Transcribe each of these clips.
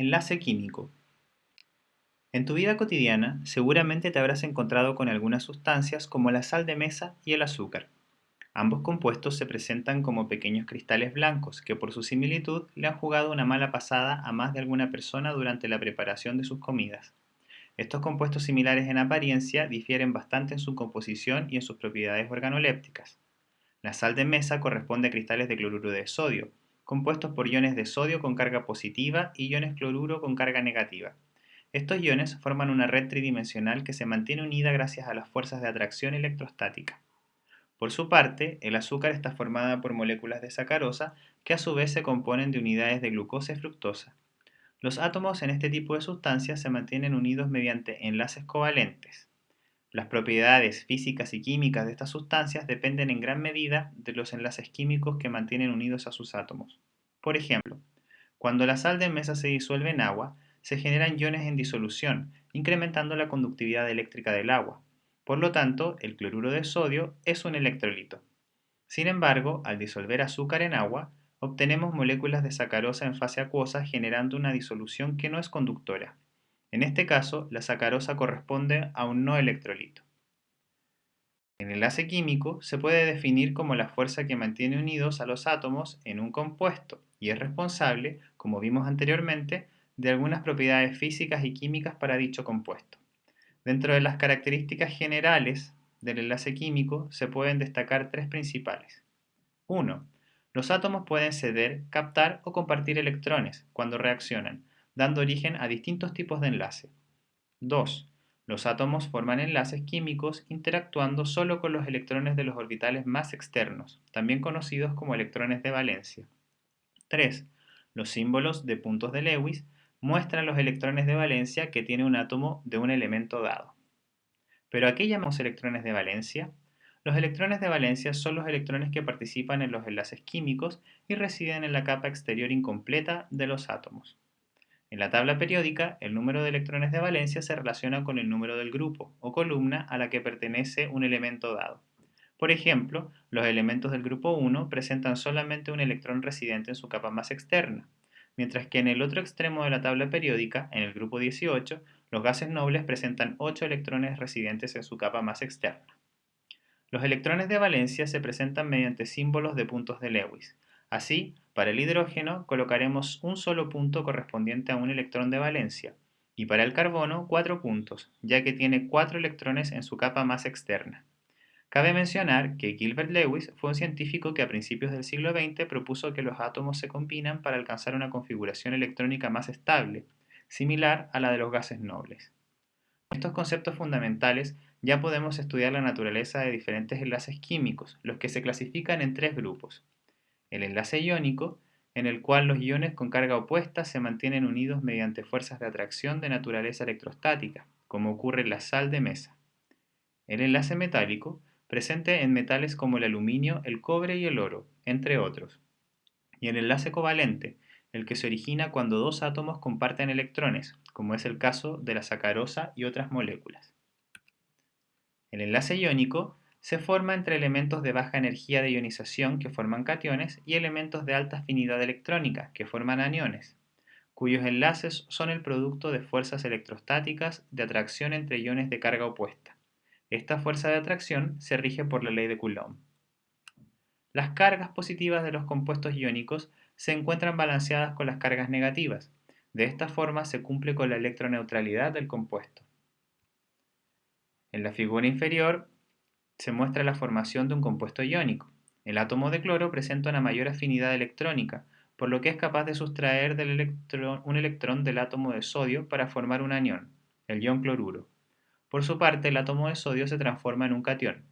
Enlace químico. En tu vida cotidiana seguramente te habrás encontrado con algunas sustancias como la sal de mesa y el azúcar. Ambos compuestos se presentan como pequeños cristales blancos que por su similitud le han jugado una mala pasada a más de alguna persona durante la preparación de sus comidas. Estos compuestos similares en apariencia difieren bastante en su composición y en sus propiedades organolépticas. La sal de mesa corresponde a cristales de cloruro de sodio, compuestos por iones de sodio con carga positiva y iones cloruro con carga negativa. Estos iones forman una red tridimensional que se mantiene unida gracias a las fuerzas de atracción electrostática. Por su parte, el azúcar está formada por moléculas de sacarosa que a su vez se componen de unidades de glucosa y fructosa. Los átomos en este tipo de sustancias se mantienen unidos mediante enlaces covalentes. Las propiedades físicas y químicas de estas sustancias dependen en gran medida de los enlaces químicos que mantienen unidos a sus átomos. Por ejemplo, cuando la sal de mesa se disuelve en agua, se generan iones en disolución, incrementando la conductividad eléctrica del agua. Por lo tanto, el cloruro de sodio es un electrolito. Sin embargo, al disolver azúcar en agua, obtenemos moléculas de sacarosa en fase acuosa generando una disolución que no es conductora. En este caso, la sacarosa corresponde a un no electrolito. El enlace químico se puede definir como la fuerza que mantiene unidos a los átomos en un compuesto y es responsable, como vimos anteriormente, de algunas propiedades físicas y químicas para dicho compuesto. Dentro de las características generales del enlace químico se pueden destacar tres principales. 1. Los átomos pueden ceder, captar o compartir electrones cuando reaccionan, dando origen a distintos tipos de enlace. 2. Los átomos forman enlaces químicos interactuando solo con los electrones de los orbitales más externos, también conocidos como electrones de valencia. 3. Los símbolos de puntos de Lewis muestran los electrones de valencia que tiene un átomo de un elemento dado. ¿Pero a qué llamamos electrones de valencia? Los electrones de valencia son los electrones que participan en los enlaces químicos y residen en la capa exterior incompleta de los átomos. En la tabla periódica, el número de electrones de valencia se relaciona con el número del grupo o columna a la que pertenece un elemento dado. Por ejemplo, los elementos del grupo 1 presentan solamente un electrón residente en su capa más externa, mientras que en el otro extremo de la tabla periódica, en el grupo 18, los gases nobles presentan 8 electrones residentes en su capa más externa. Los electrones de valencia se presentan mediante símbolos de puntos de Lewis. Así, para el hidrógeno colocaremos un solo punto correspondiente a un electrón de valencia, y para el carbono cuatro puntos, ya que tiene cuatro electrones en su capa más externa. Cabe mencionar que Gilbert Lewis fue un científico que a principios del siglo XX propuso que los átomos se combinan para alcanzar una configuración electrónica más estable, similar a la de los gases nobles. Con estos conceptos fundamentales ya podemos estudiar la naturaleza de diferentes enlaces químicos, los que se clasifican en tres grupos, el enlace iónico, en el cual los iones con carga opuesta se mantienen unidos mediante fuerzas de atracción de naturaleza electrostática, como ocurre en la sal de mesa. El enlace metálico, presente en metales como el aluminio, el cobre y el oro, entre otros. Y el enlace covalente, el que se origina cuando dos átomos comparten electrones, como es el caso de la sacarosa y otras moléculas. El enlace iónico se forma entre elementos de baja energía de ionización que forman cationes y elementos de alta afinidad electrónica que forman aniones, cuyos enlaces son el producto de fuerzas electrostáticas de atracción entre iones de carga opuesta. Esta fuerza de atracción se rige por la ley de Coulomb. Las cargas positivas de los compuestos iónicos se encuentran balanceadas con las cargas negativas. De esta forma se cumple con la electroneutralidad del compuesto. En la figura inferior se muestra la formación de un compuesto iónico. El átomo de cloro presenta una mayor afinidad electrónica, por lo que es capaz de sustraer un electrón del átomo de sodio para formar un anión, el ion cloruro. Por su parte, el átomo de sodio se transforma en un catión.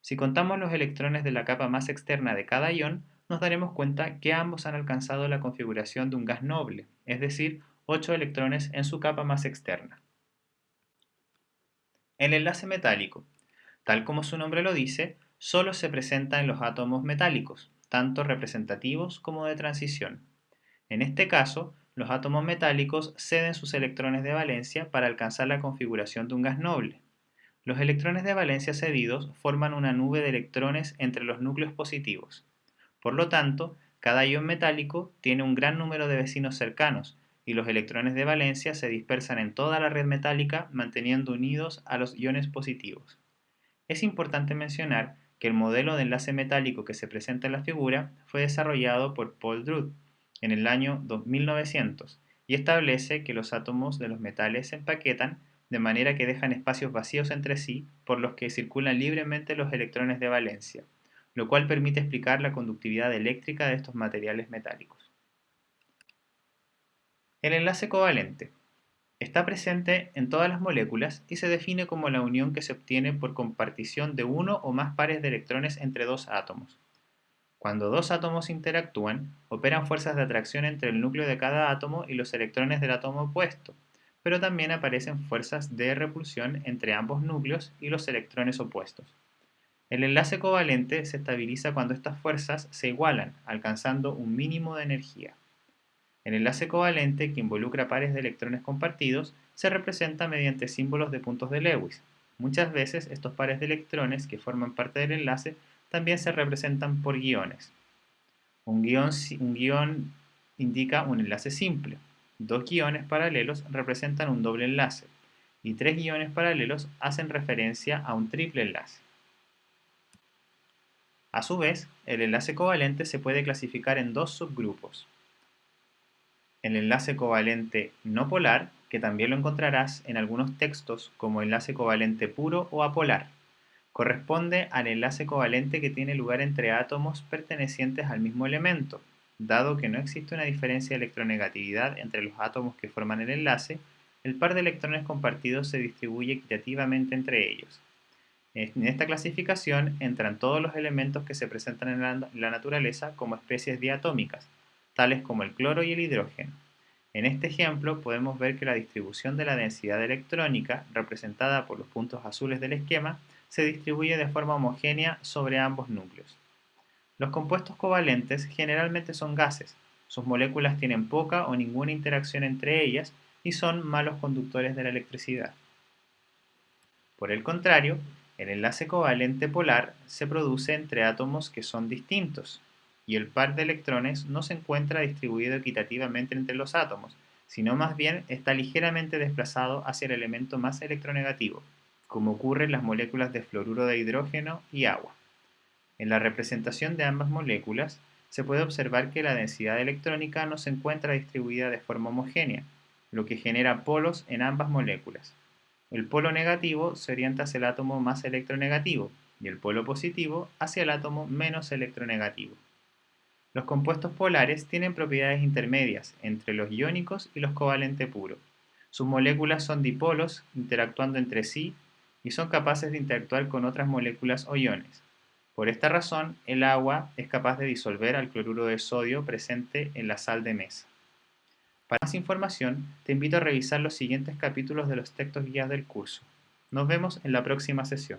Si contamos los electrones de la capa más externa de cada ion, nos daremos cuenta que ambos han alcanzado la configuración de un gas noble, es decir, 8 electrones en su capa más externa. El enlace metálico Tal como su nombre lo dice, solo se presenta en los átomos metálicos, tanto representativos como de transición. En este caso, los átomos metálicos ceden sus electrones de valencia para alcanzar la configuración de un gas noble. Los electrones de valencia cedidos forman una nube de electrones entre los núcleos positivos. Por lo tanto, cada ion metálico tiene un gran número de vecinos cercanos, y los electrones de valencia se dispersan en toda la red metálica manteniendo unidos a los iones positivos. Es importante mencionar que el modelo de enlace metálico que se presenta en la figura fue desarrollado por Paul Drude en el año 2900 y establece que los átomos de los metales se empaquetan de manera que dejan espacios vacíos entre sí por los que circulan libremente los electrones de valencia, lo cual permite explicar la conductividad eléctrica de estos materiales metálicos. El enlace covalente está presente en todas las moléculas y se define como la unión que se obtiene por compartición de uno o más pares de electrones entre dos átomos. Cuando dos átomos interactúan, operan fuerzas de atracción entre el núcleo de cada átomo y los electrones del átomo opuesto, pero también aparecen fuerzas de repulsión entre ambos núcleos y los electrones opuestos. El enlace covalente se estabiliza cuando estas fuerzas se igualan, alcanzando un mínimo de energía. El enlace covalente, que involucra pares de electrones compartidos, se representa mediante símbolos de puntos de Lewis. Muchas veces estos pares de electrones que forman parte del enlace también se representan por guiones. Un guion, indica un enlace simple. Dos guiones paralelos representan un doble enlace y tres guiones paralelos hacen referencia a un triple enlace. A su vez, el enlace covalente se puede clasificar en dos subgrupos el enlace covalente no polar, que también lo encontrarás en algunos textos como enlace covalente puro o apolar. Corresponde al enlace covalente que tiene lugar entre átomos pertenecientes al mismo elemento, dado que no existe una diferencia de electronegatividad entre los átomos que forman el enlace, el par de electrones compartidos se distribuye equitativamente entre ellos. En esta clasificación entran todos los elementos que se presentan en la, naturaleza como especies diatómicas, tales como el cloro y el hidrógeno. En este ejemplo podemos ver que la distribución de la densidad electrónica, representada por los puntos azules del esquema, se distribuye de forma homogénea sobre ambos núcleos. Los compuestos covalentes generalmente son gases, sus moléculas tienen poca o ninguna interacción entre ellas y son malos conductores de la electricidad. Por el contrario, el enlace covalente polar se produce entre átomos que son distintos, y el par de electrones no se encuentra distribuido equitativamente entre los átomos, sino más bien está ligeramente desplazado hacia el elemento más electronegativo, como ocurre en las moléculas de fluoruro de hidrógeno y agua. En la representación de ambas moléculas, se puede observar que la densidad electrónica no se encuentra distribuida de forma homogénea, lo que genera polos en ambas moléculas. El polo negativo se orienta hacia el átomo más electronegativo y el polo positivo hacia el átomo menos electronegativo. Los compuestos polares tienen propiedades intermedias entre los iónicos y los covalente puro. Sus moléculas son dipolos interactuando entre sí y son capaces de interactuar con otras moléculas o iones. Por esta razón, el agua es capaz de disolver al cloruro de sodio presente en la sal de mesa. Para más información, te invito a revisar los siguientes capítulos de los textos guías del curso. Nos vemos en la próxima sesión.